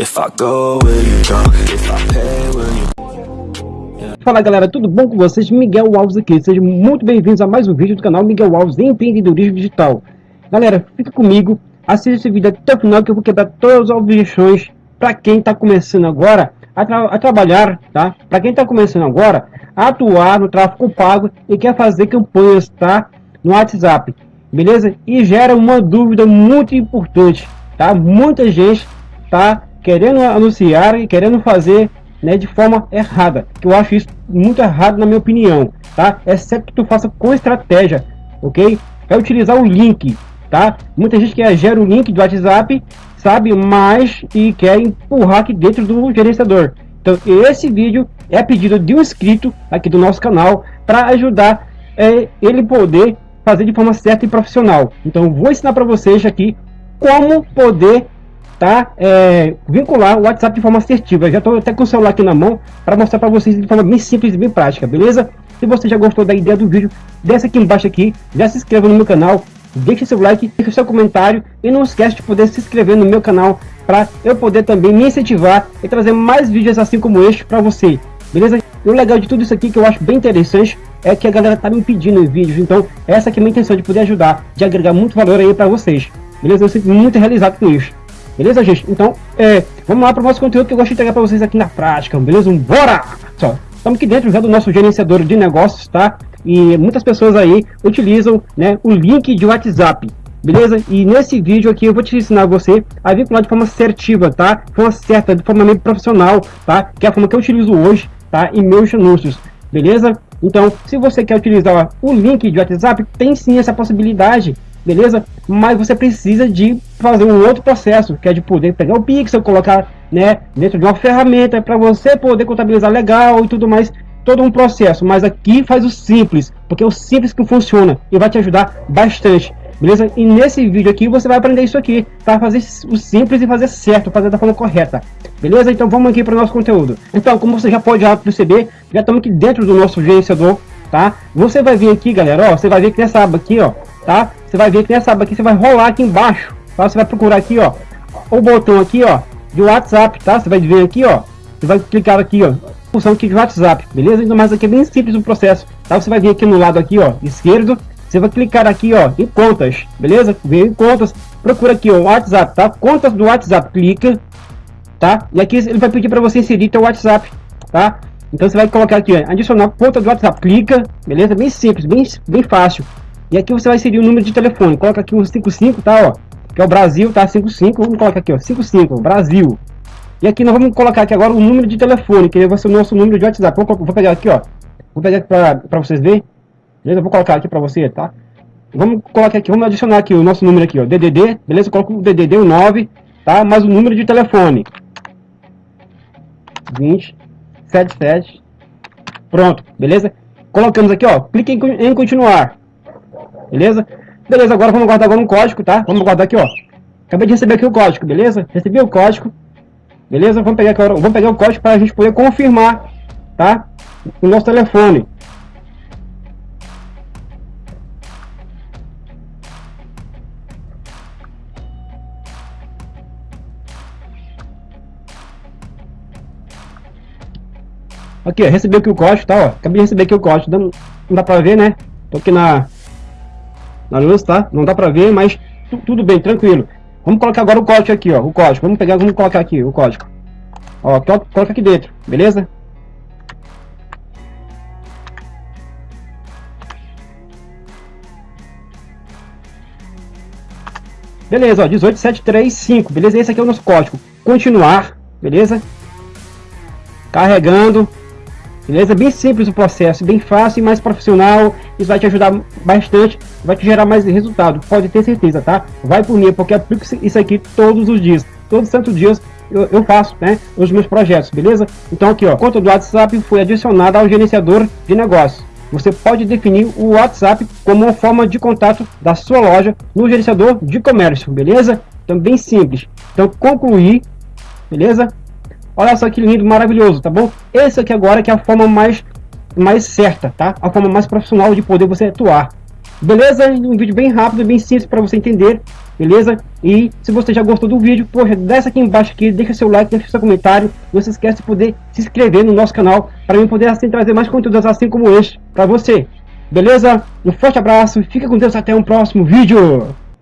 If I go, will you? If I pay, will you... Fala galera, tudo bom com vocês? Miguel Alves aqui, sejam muito bem-vindos a mais um vídeo do canal Miguel Alves Empreendedorismo Digital. Galera, fica comigo, assista esse vídeo até o final que eu vou quebrar todas as objeções para quem está começando agora a, tra a trabalhar, tá? Para quem está começando agora a atuar no tráfego pago e quer fazer campanhas, tá? No WhatsApp, beleza? E gera uma dúvida muito importante, tá? Muita gente tá querendo anunciar e querendo fazer né, de forma errada. Que eu acho isso muito errado na minha opinião, tá? Exceto que tu faça com estratégia, ok? É utilizar o link, tá? Muita gente quer gera o link do WhatsApp, sabe? Mas e quer empurrar aqui dentro do gerenciador. Então esse vídeo é pedido de um inscrito aqui do nosso canal para ajudar é, ele poder fazer de forma certa e profissional. Então vou ensinar para vocês aqui como poder tá? É, vincular o WhatsApp de forma assertiva. Já estou até com o celular aqui na mão para mostrar para vocês de forma bem simples e bem prática, beleza? Se você já gostou da ideia do vídeo, desce aqui embaixo aqui, já se inscreva no meu canal, deixe seu like, deixe seu comentário e não esquece de poder se inscrever no meu canal para eu poder também me incentivar e trazer mais vídeos assim como este para você, beleza? E o legal de tudo isso aqui que eu acho bem interessante é que a galera tá me pedindo vídeos, então essa aqui é a minha intenção de poder ajudar, de agregar muito valor aí para vocês, beleza? Eu sinto muito realizado com isso. Beleza, gente? Então, é, vamos lá para o nosso conteúdo que eu gosto de entregar para vocês aqui na prática, beleza? Bora! Só, estamos aqui dentro já do nosso gerenciador de negócios, tá? E muitas pessoas aí utilizam né, o link de WhatsApp, beleza? E nesse vídeo aqui eu vou te ensinar você a vincular de forma assertiva, tá? De forma certa, de forma meio profissional, tá? Que é a forma que eu utilizo hoje, tá? Em meus anúncios, beleza? Então, se você quer utilizar o link de WhatsApp, tem sim essa possibilidade, beleza? Mas você precisa de fazer um outro processo, que é de poder pegar o pixel, colocar né, dentro de uma ferramenta para você poder contabilizar legal e tudo mais, todo um processo. Mas aqui faz o simples, porque é o simples que funciona e vai te ajudar bastante. Beleza? E nesse vídeo aqui você vai aprender isso aqui, para fazer o simples e fazer certo, fazer da forma correta. Beleza? Então vamos aqui para o nosso conteúdo. Então, como você já pode já perceber, já estamos aqui dentro do nosso gerenciador, tá? Você vai vir aqui, galera, ó, você vai ver que nessa aba aqui, ó, tá? Você vai ver que nessa aba aqui, você vai rolar aqui embaixo, tá? Você vai procurar aqui, ó, o botão aqui, ó, de WhatsApp, tá? Você vai ver aqui, ó, você vai clicar aqui, ó, função aqui de WhatsApp, beleza? Então, mas aqui é bem simples o processo, tá? Você vai vir aqui no lado aqui, ó, esquerdo, você vai clicar aqui, ó, em contas, beleza? Vem em contas, procura aqui, ó, WhatsApp, tá? Contas do WhatsApp, clica, tá? E aqui ele vai pedir para você inserir teu WhatsApp, tá? Então você vai colocar aqui, ó, adicionar conta do WhatsApp, clica, beleza? Bem simples, bem, bem fácil. E aqui você vai inserir o número de telefone. Coloca aqui o 55, tá, ó. Que é o Brasil, tá? 55. Vamos colocar aqui, ó. 55, Brasil. E aqui nós vamos colocar aqui agora o número de telefone, que vai ser o nosso número de WhatsApp. Vou, vou pegar aqui, ó. Vou pegar aqui pra, vocês verem. Beleza? Vou colocar aqui pra você, tá? Vamos colocar aqui, vamos adicionar aqui o nosso número aqui, ó. DDD, beleza? Coloca o DDD, o 9, tá? Mais o número de telefone. 20, 77. Pronto, beleza? Colocamos aqui, ó. Clique em, em continuar. Beleza? Beleza, agora vamos guardar agora um código, tá? Vamos guardar aqui, ó. Acabei de receber aqui o código, beleza? Recebi o código. Beleza? Vamos pegar, aqui, vamos pegar o código para a gente poder confirmar, tá? O nosso telefone. Aqui, ó, recebi aqui o código, tá? Ó. Acabei de receber aqui o código. Não, dá pra ver, né? Tô aqui na, na luz, tá? Não dá pra ver, mas tudo bem, tranquilo. Vamos colocar agora o código aqui, ó, o código. Vamos pegar, vamos colocar aqui o código. Ó, coloca aqui dentro, beleza? Beleza, ó, 18735, beleza? Esse aqui é o nosso código. Continuar, beleza? Carregando, Beleza? Bem simples o processo, bem fácil e mais profissional. Isso vai te ajudar bastante, vai te gerar mais resultado. Pode ter certeza, tá? Vai por mim, porque eu aplico isso aqui todos os dias. Todos os santos dias eu, eu, faço, né? Os meus projetos, beleza? Então aqui, ó, conta do WhatsApp foi adicionada ao gerenciador de negócios. Você pode definir o WhatsApp como uma forma de contato da sua loja no gerenciador de comércio, beleza? Então bem simples. Então concluir, beleza? Olha só que lindo, maravilhoso, tá bom? Esse aqui agora que é a forma mais, mais certa, tá? A forma mais profissional de poder você atuar. Beleza? Um vídeo bem rápido, bem simples para você entender, beleza? E se você já gostou do vídeo, poxa, desce aqui embaixo aqui, deixa seu like, deixa seu comentário. Não se esquece de poder se inscrever no nosso canal para eu poder assim trazer mais conteúdos assim como este para você. Beleza? Um forte abraço, fica com Deus até um próximo vídeo.